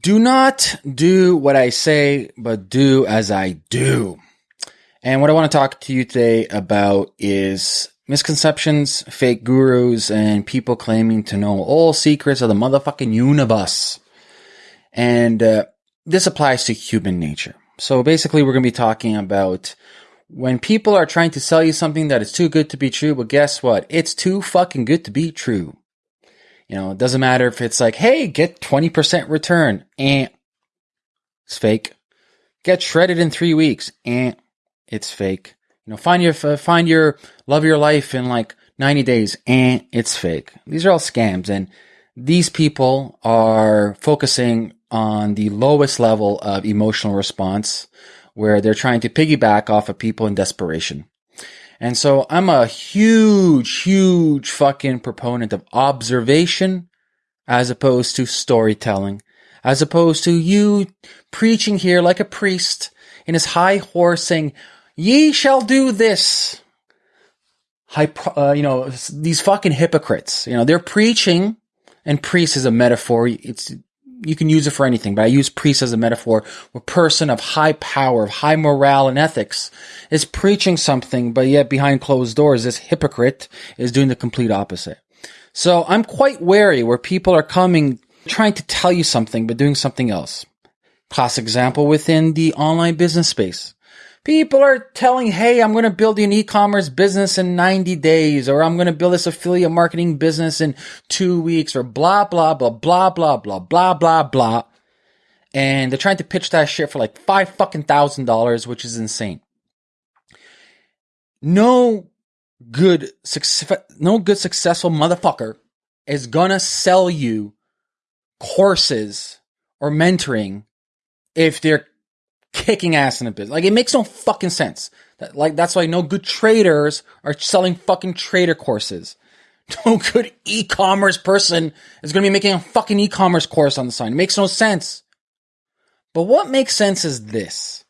Do not do what I say, but do as I do. And what I want to talk to you today about is misconceptions, fake gurus, and people claiming to know all secrets of the motherfucking universe. And uh, this applies to human nature. So basically, we're going to be talking about when people are trying to sell you something that is too good to be true, but guess what? It's too fucking good to be true. You know, it doesn't matter if it's like, hey, get 20% return. And it's fake. Get shredded in three weeks. And it's fake. You know, find your, uh, find your love your life in like 90 days. And it's fake. These are all scams. And these people are focusing on the lowest level of emotional response where they're trying to piggyback off of people in desperation. And so I'm a huge, huge fucking proponent of observation as opposed to storytelling, as opposed to you preaching here like a priest in his high horse saying, ye shall do this. High, uh, you know, these fucking hypocrites, you know, they're preaching and priest is a metaphor. It's you can use it for anything, but I use priest as a metaphor. A person of high power, of high morale and ethics is preaching something, but yet behind closed doors, this hypocrite is doing the complete opposite. So I'm quite wary where people are coming, trying to tell you something, but doing something else. Classic example within the online business space. People are telling, hey, I'm going to build an e-commerce business in 90 days, or I'm going to build this affiliate marketing business in two weeks, or blah, blah, blah, blah, blah, blah, blah, blah, blah. And they're trying to pitch that shit for like five fucking thousand dollars, which is insane. No good, success, no good successful motherfucker is gonna sell you courses or mentoring if they're kicking ass in a business. Like it makes no fucking sense. That, like that's why no good traders are selling fucking trader courses. No good e-commerce person is going to be making a fucking e-commerce course on the side. It makes no sense. But what makes sense is this.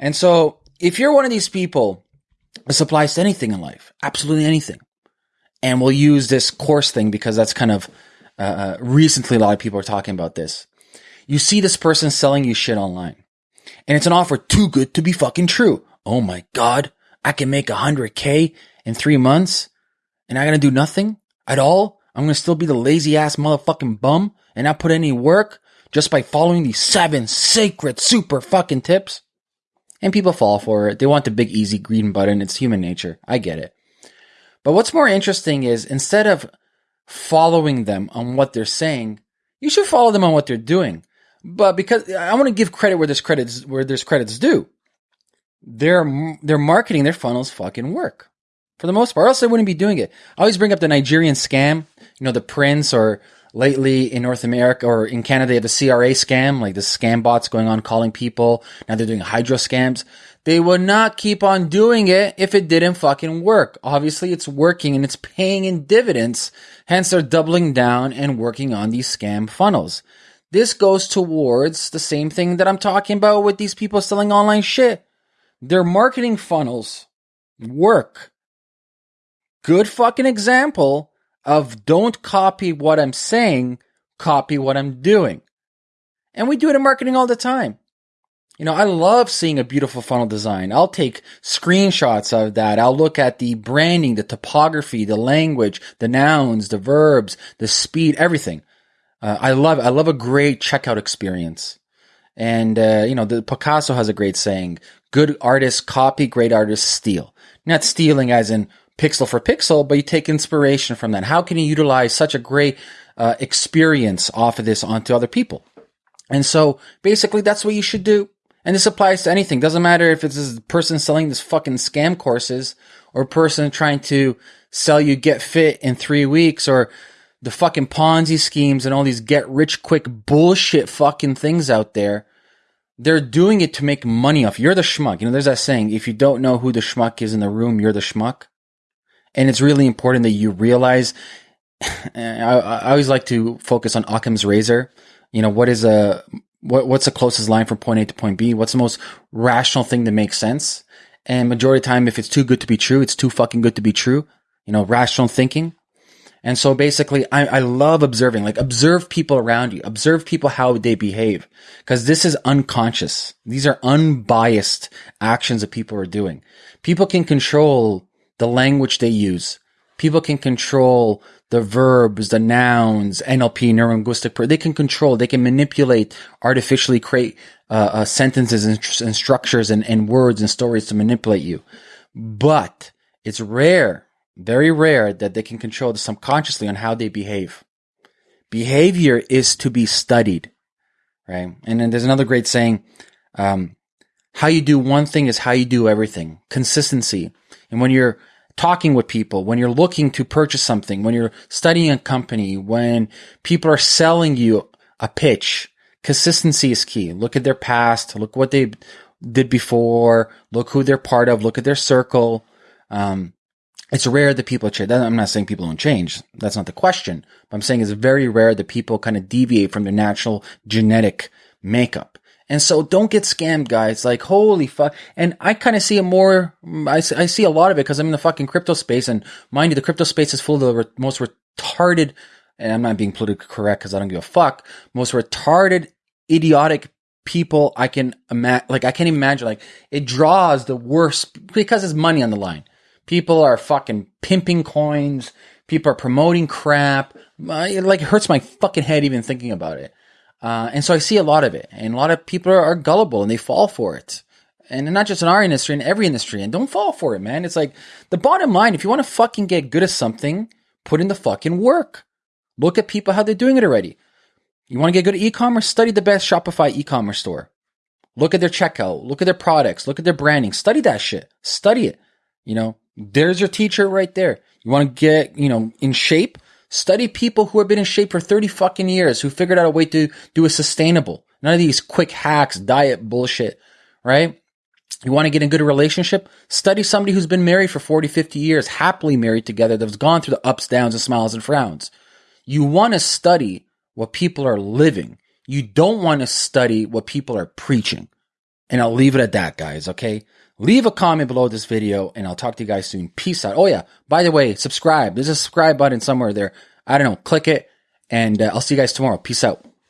And so if you're one of these people, this applies to anything in life, absolutely anything. And we'll use this course thing because that's kind of uh, uh recently a lot of people are talking about this. You see this person selling you shit online and it's an offer too good to be fucking true. Oh my God. I can make a hundred K in three months and I gotta do nothing at all. I'm gonna still be the lazy ass motherfucking bum and not put any work just by following these seven sacred super fucking tips. And people fall for it. They want the big easy green button. It's human nature. I get it. But what's more interesting is instead of following them on what they're saying, you should follow them on what they're doing. But because I want to give credit where there's credits where there's credits due, their their marketing, their funnels fucking work for the most part. Else they wouldn't be doing it. I always bring up the Nigerian scam, you know, the Prince, or lately in North America or in Canada, they have the CRA scam, like the scam bots going on calling people. Now they're doing hydro scams. They would not keep on doing it if it didn't fucking work. Obviously, it's working and it's paying in dividends. Hence, they're doubling down and working on these scam funnels. This goes towards the same thing that I'm talking about with these people selling online shit. Their marketing funnels work. Good fucking example of don't copy what I'm saying, copy what I'm doing. And we do it in marketing all the time. You know, I love seeing a beautiful funnel design. I'll take screenshots of that. I'll look at the branding, the topography, the language, the nouns, the verbs, the speed, everything. Uh, I love I love a great checkout experience. And uh, you know, the Picasso has a great saying: "Good artists copy, great artists steal." Not stealing as in pixel for pixel, but you take inspiration from that. How can you utilize such a great uh, experience off of this onto other people? And so, basically, that's what you should do. And this applies to anything. Doesn't matter if it's a person selling this fucking scam courses or a person trying to sell you get fit in three weeks or the fucking Ponzi schemes and all these get rich quick bullshit fucking things out there. They're doing it to make money off. You're the schmuck. You know, there's that saying, if you don't know who the schmuck is in the room, you're the schmuck. And it's really important that you realize, I, I always like to focus on Occam's razor. You know, what is a, what, what's the closest line from point A to point B? What's the most rational thing that makes sense? And majority of the time, if it's too good to be true, it's too fucking good to be true. You know, rational thinking. And so basically, I, I love observing, like observe people around you, observe people how they behave, because this is unconscious. These are unbiased actions that people are doing. People can control the language they use. People can control the verbs, the nouns, NLP, neurolinguistic. They can control, they can manipulate, artificially create uh, uh, sentences and, and structures and, and words and stories to manipulate you. But it's rare, very rare that they can control the subconsciously on how they behave. Behavior is to be studied, right? And then there's another great saying, um, how you do one thing is how you do everything. Consistency. And when you're talking with people, when you're looking to purchase something, when you're studying a company, when people are selling you a pitch, consistency is key. Look at their past, look what they did before, look who they're part of, look at their circle. Um, it's rare that people change. I'm not saying people don't change. That's not the question. But I'm saying it's very rare that people kind of deviate from their natural genetic makeup. And so don't get scammed, guys. Like, holy fuck. And I kind of see it more, I, I see a lot of it because I'm in the fucking crypto space. And mind you, the crypto space is full of the re- most retarded, and I'm not being politically correct because I don't give a fuck, most retarded, idiotic people I can imagine. Like, I can't even imagine. Like, it draws the worst because it's money on the line. People are fucking pimping coins. People are promoting crap. It like hurts my fucking head even thinking about it. Uh, and so I see a lot of it, and a lot of people are, are, gullible and they fall for it. And not just in our industry, in every industry. And don't fall for it, man. It's like the bottom line if you want to fucking get good at something, put in the fucking work. Look at people, how they're doing it already. You want to get good at e commerce? Study the best Shopify e commerce store. Look at their checkout. Look at their products. Look at their branding. Study that shit. Study it. You know, there's your teacher right there. You want to get, you know, in shape? Study people who have been in shape for 30 fucking years, who figured out a way to do a sustainable. None of these quick hacks, diet bullshit, right? You want to get in a good relationship? Study somebody who's been married for 40, 50 years, happily married together, that's gone through the ups, downs, and smiles and frowns. You want to study what people are living. You don't want to study what people are preaching. And I'll leave it at that, guys, okay? Leave a comment below this video and I'll talk to you guys soon. Peace out. Oh yeah, by the way, subscribe. There's a subscribe button somewhere there. I don't know. Click it and uh, I'll see you guys tomorrow. Peace out.